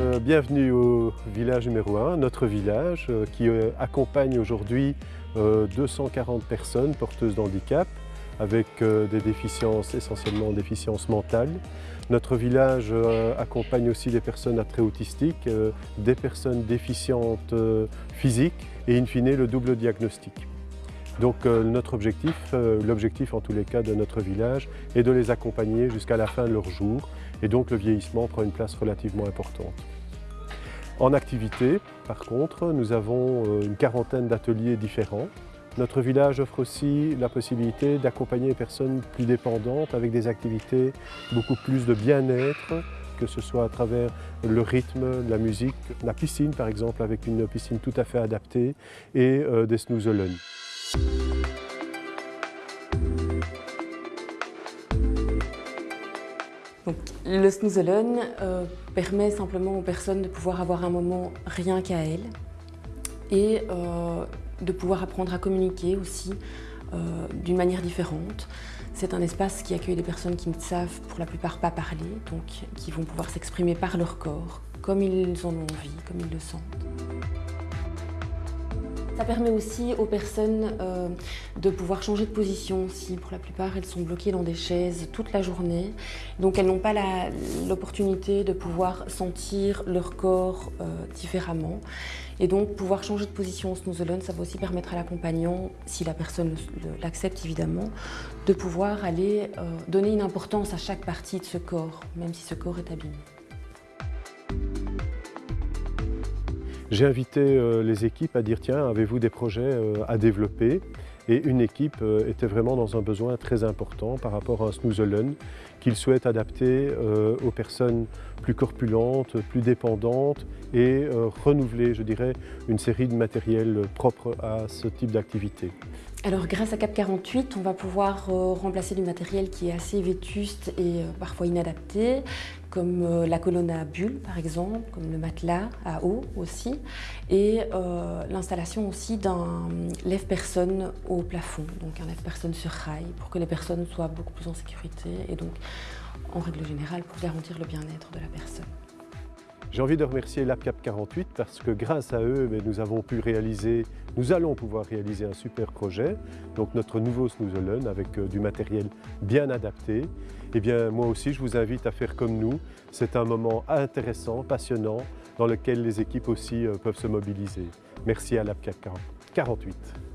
euh, bienvenue au village numéro 1, notre village euh, qui euh, accompagne aujourd'hui 240 personnes porteuses d'handicap avec des déficiences, essentiellement déficiences mentales. Notre village accompagne aussi des personnes à trait autistique, des personnes déficientes physiques et in fine le double diagnostic. Donc notre objectif, l'objectif en tous les cas de notre village est de les accompagner jusqu'à la fin de leur jour et donc le vieillissement prend une place relativement importante. En activité, par contre, nous avons euh, une quarantaine d'ateliers différents. Notre village offre aussi la possibilité d'accompagner les personnes plus dépendantes avec des activités beaucoup plus de bien-être, que ce soit à travers le rythme, la musique, la piscine par exemple, avec une piscine tout à fait adaptée, et euh, des snooze le Snooze euh, permet simplement aux personnes de pouvoir avoir un moment rien qu'à elles et euh, de pouvoir apprendre à communiquer aussi euh, d'une manière différente. C'est un espace qui accueille des personnes qui ne savent pour la plupart pas parler, donc qui vont pouvoir s'exprimer par leur corps, comme ils en ont envie, comme ils le sentent. Ça permet aussi aux personnes euh, de pouvoir changer de position si pour la plupart elles sont bloquées dans des chaises toute la journée. Donc elles n'ont pas l'opportunité de pouvoir sentir leur corps euh, différemment. Et donc pouvoir changer de position au snooze alone, ça va aussi permettre à l'accompagnant, si la personne l'accepte évidemment, de pouvoir aller euh, donner une importance à chaque partie de ce corps, même si ce corps est abîmé. J'ai invité euh, les équipes à dire tiens, avez-vous des projets euh, à développer? Et une équipe euh, était vraiment dans un besoin très important par rapport à un snooze qu'il souhaite adapter aux personnes plus corpulentes, plus dépendantes et renouveler, je dirais, une série de matériels propres à ce type d'activité. Alors grâce à Cap 48, on va pouvoir remplacer du matériel qui est assez vétuste et parfois inadapté, comme euh, la colonne à bulles par exemple, comme le matelas à eau aussi, et euh, l'installation aussi d'un lève-personne au plafond, donc un lève-personne sur rail, pour que les personnes soient beaucoup plus en sécurité et donc en règle générale pour garantir le bien-être de la personne. J'ai envie de remercier l'APCAP 48 parce que grâce à eux, nous avons pu réaliser, nous allons pouvoir réaliser un super projet, donc notre nouveau Snoozelen avec euh, du matériel bien adapté. Eh bien, moi aussi, je vous invite à faire comme nous. C'est un moment intéressant, passionnant, dans lequel les équipes aussi euh, peuvent se mobiliser. Merci à l'APCAP 48.